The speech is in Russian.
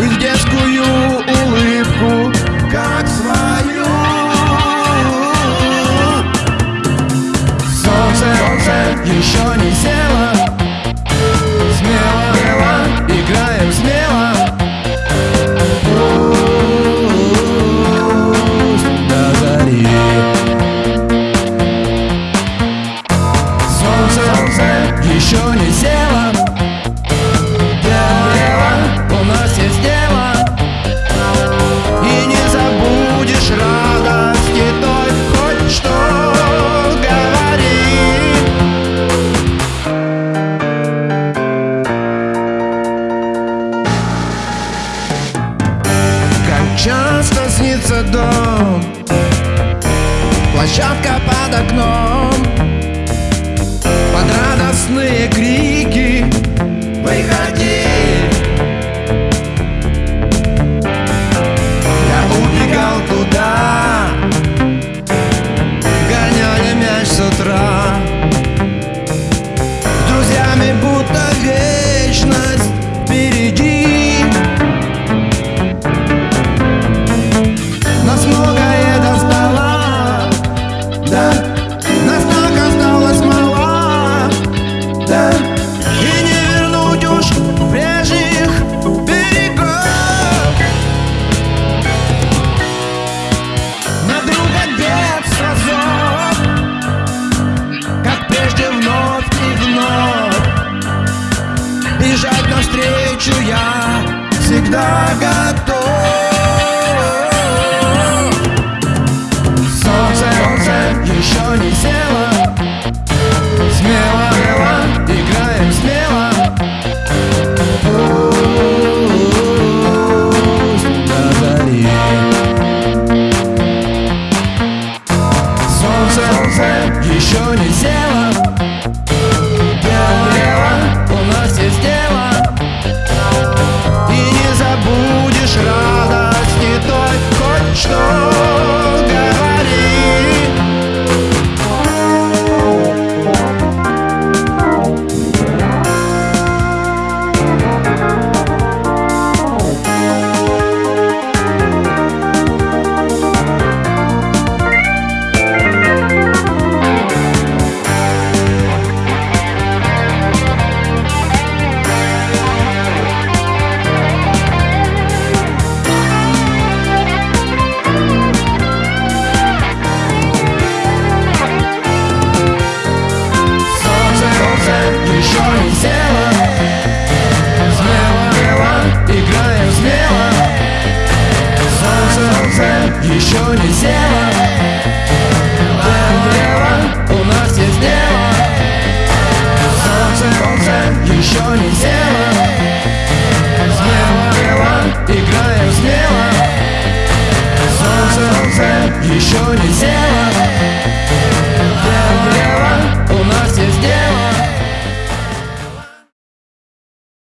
их детскую улыбку, как свою. Солнце, солнце еще не село. площадка под окном. Под радостные крики навстречу я всегда готов. Солнце, солнце еще не село. Смело, смело, играем смело. Пусть до зари Солнце, солнце еще не село. Salvation is